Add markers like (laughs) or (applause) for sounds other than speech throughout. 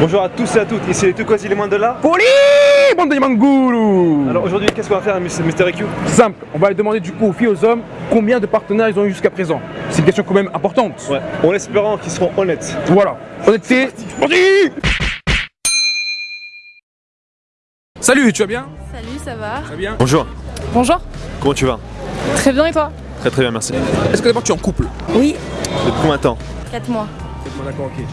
Bonjour à tous et à toutes, ici les Tukwasi les moins de là. Poli Bande de Mangoulou Alors aujourd'hui, qu'est-ce qu'on va faire, Mr. Q? Simple, on va demander du coup aux filles aux hommes combien de partenaires ils ont eu jusqu'à présent. C'est une question quand même importante. Ouais, en espérant qu'ils seront honnêtes. Voilà, honnêteté, parti Salut, tu vas bien? Salut, ça va? Ça va bien? Bonjour, Bonjour. comment tu vas? Très bien et toi? Très très bien, merci. Est-ce que d'abord tu es en couple? Oui. Depuis combien de temps? 4 mois. D'accord, ok.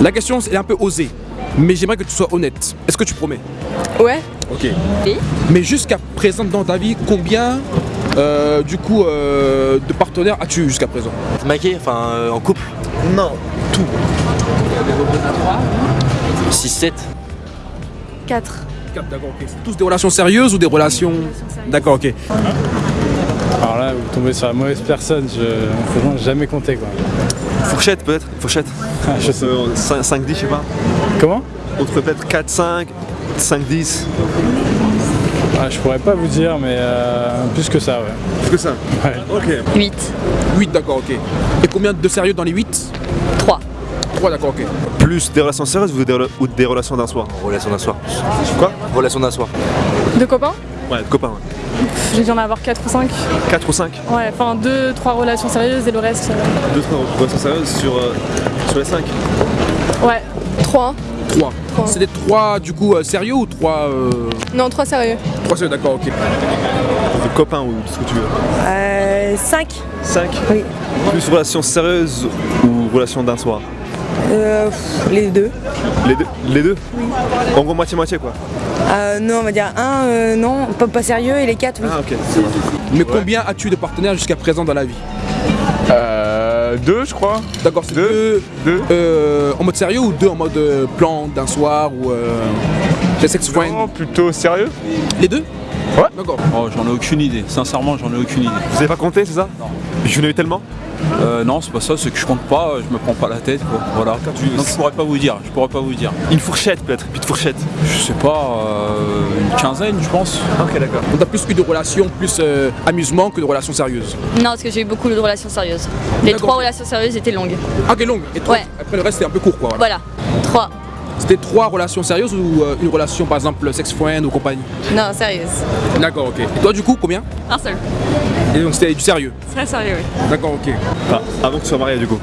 La question elle est un peu osée, mais j'aimerais que tu sois honnête. Est-ce que tu promets? Ouais. Ok. Oui. Mais jusqu'à présent dans ta vie, combien euh, du coup euh, de partenaires as-tu jusqu'à présent? Maqué, enfin euh, en couple? Non, tout. 6-7 4. D'accord, ok. C'est tous des relations sérieuses ou des relations? D'accord, ok. Alors là, vous tombez sur la mauvaise personne, je franchement jamais compté quoi. Fourchette peut-être Fourchette Ah, (laughs) je sais. 5, 10, je sais pas. Comment? Entre peut-être 4, 5, 5, 10. ah, Je pourrais pas vous dire, mais euh, plus que ça, ouais. Plus que ça Ouais. Ok. 8. 8, d'accord, ok. Et combien de sérieux dans les 8 3. 3, d'accord, ok. Plus des relations sérieuses ou des, rela- ou des relations d'un soir? Relation d'un soir. Quoi? Relation d'un soir. De copains? Ouais, de copains. Ouais. J'ai dû en avoir 4 ou 5. 4 ou 5 Ouais, enfin 2, 3 relations sérieuses et le reste. euh, 2, 3 relations sérieuses sur, euh, sur les 5 Ouais. 3. 3. Trois. C'est des 3 du coup euh, sérieux ou 3 euh... Non, 3 sérieux. 3 sérieux, d'accord, ok. De copains ou ce que tu veux Euh, 5 5 Oui. Plus relations sérieuses ou relations d'un soir euh, Les deux. Les deux Les deux En gros, moitié-moitié quoi. Euh, non, on va dire un, euh, non, pas, pas sérieux, et les quatre, oui. Ah, ok. ça va. Mais combien as-tu de partenaires jusqu'à présent dans la vie Euh. Deux, je crois. D'accord, c'est Deux. deux, Deux. euh, en mode sérieux ou deux en mode plan d'un soir ou euh, sex friends Non, plutôt sérieux. Les deux? Ouais. D'accord. Oh, j'en ai aucune idée. Sincèrement, j'en ai aucune idée. Vous avez pas compté, c'est ça? Non. Je n'ai eu tellement Euh, non, c'est pas ça. C'est que je compte pas. Je me prends pas la tête, quoi. Voilà. Donc je pourrais pas vous dire. Je pourrais pas vous dire. Une fourchette peut-être, une petite fourchette. Je sais pas. euh, une quinzaine, je pense. Ok, d'accord. On a plus eu de relations plus euh, amusement que de relations sérieuses. Non, parce que j'ai eu beaucoup de relations sérieuses. Les trois relations sérieuses étaient longues. Ah, ok, longue. Et toi, Ouais. après le reste, c'était un peu court, quoi. voilà. Voilà. Trois. C'était trois relations sérieuses ou euh, une relation, par exemple, sex friend ou compagnie? Non, sérieuses. D'accord, ok. Et toi, du coup, combien? Un seul. Et donc, c'était du sérieux? Très sérieux, oui. D'accord, ok. Avant que tu sois marié du coup.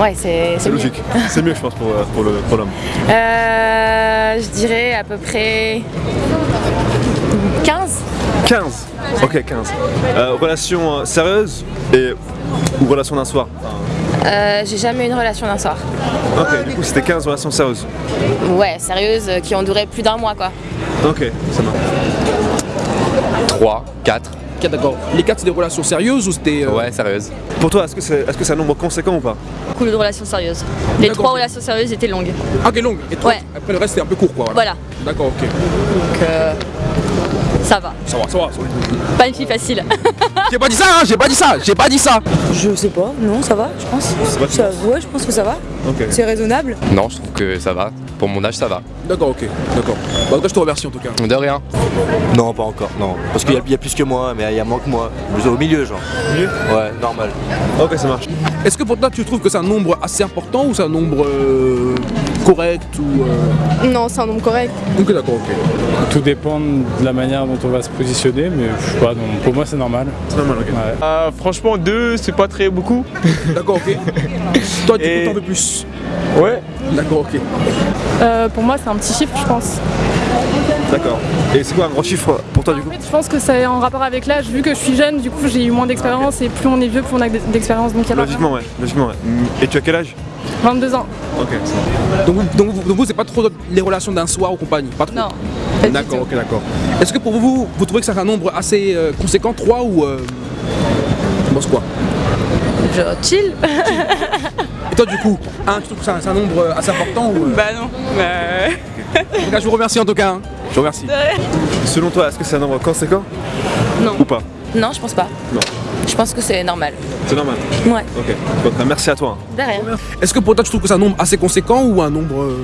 Ouais, c'est C'est logique. (laughs) C'est mieux, je pense, pour, euh, pour le- pour l'homme. Euh, je dirais à peu près 15 15 Ok, 15. Euh, relation euh, sérieuse et ou relation d'un soir? Euh, J'ai jamais eu une relation d'un soir. Ok, du coup, c'était 15 relations sérieuses. Ouais, sérieuse, euh, qui ont duré plus d'un mois, quoi. Ok, ça marche. 3, 4. Ok, d'accord. Les quatre, c'est des relations sérieuses ou c'était. euh, Ouais, sérieuse. Pour toi, est-ce que c'est est -ce c'est un nombre conséquent ou pas? Beaucoup de relations sérieuses. Les D'accord. trois relations sérieuses étaient longues. Ah, ok, longue. Et toi, Ouais. après le reste, c'était un peu court, quoi. Voilà. D'accord, ok. Donc, euh, ça va. Ça va, ça va. ça va. Pas une fille facile. (laughs) J'ai pas dit ça, hein, j'ai pas dit ça, j'ai pas dit ça. Je sais pas, non, ça va, je pense. Ça- ouais, je pense que ça va. Ok. C'est raisonnable. Non, je trouve que ça va. Pour mon âge, ça va. D'accord, ok, d'accord. Bah, en tout cas, je te remercie en tout cas. De rien. Non, pas encore, non. Parce qu'il y, a- il y a plus que moi, mais il y a moins que moi. Êtes au milieu, genre. Milieu Ouais, normal. Ok, ça marche. Est-ce que pour toi, tu trouves que c'est un nombre assez important ou c'est un nombre euh, correct ou. euh, Non, c'est un nombre correct. Ok, d'accord, ok. Tout dépend de la manière dont on va se positionner, mais je sais pas, non, pour moi c'est normal. C'est normal, ok. Ouais. Euh, franchement, deux, c'est pas très beaucoup. (laughs) D'accord, ok. toi, du coup, Et- t'en veux plus. Ouais. D'accord, ok. Euh, pour moi, c'est un petit chiffre, je pense. D'accord. Et c'est quoi un gros chiffre pour toi du En coup fait, je pense que c'est en rapport avec l'âge. Vu que je suis jeune, du coup, j'ai eu moins d'expérience. Et plus on est vieux, plus on a d'expérience. Donc, il y a pas Logiquement, ouais. Logiquement, ouais. Et tu as quel âge? 22 ans. Ok. Donc, vous- donc, vous- donc vous, c'est pas trop les relations d'un soir ou compagnie Pas trop Non. D'accord, ok, d'accord. Est-ce que pour vous, vous trouvez que c'est un nombre assez euh, conséquent, 3 ou. Euh... Tu penses quoi? Genre chill. Et toi, du coup, 1, tu trouves que c'est un, nombre euh, assez important ou. euh, Bah non. En tout cas, je vous remercie en tout cas. hein. Je vous remercie. Selon toi, est-ce que c'est un nombre conséquent? Non. Ou pas? Non, je pense pas. Non. Je pense que c'est normal. C'est normal. Ouais. Ok. Donc, merci à toi. hein. De rien. Est-ce que pour toi, tu trouves que c'est un nombre assez conséquent ou un nombre. euh,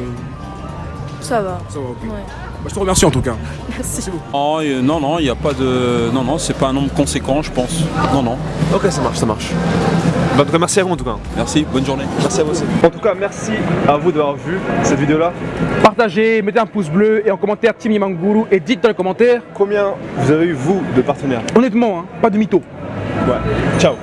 Ça va. Ça va, ok. Ouais. Bah, je te remercie en tout cas. Merci. Oh, euh, non, non, il n'y a pas de. Non, non, c'est pas un nombre conséquent, je pense. Non, non. Ok, ça marche, ça marche. Bah, en tout cas, merci à vous en tout cas. Merci, bonne journée. Merci à vous aussi. En tout cas, merci à vous d'avoir vu cette vidéo-là. Partagez, mettez un pouce bleu et en commentaire Team Yamanguru et dites dans les commentaires, Combien vous avez eu, vous, de partenaires honnêtement, hein, pas de mytho. Ouais. Ciao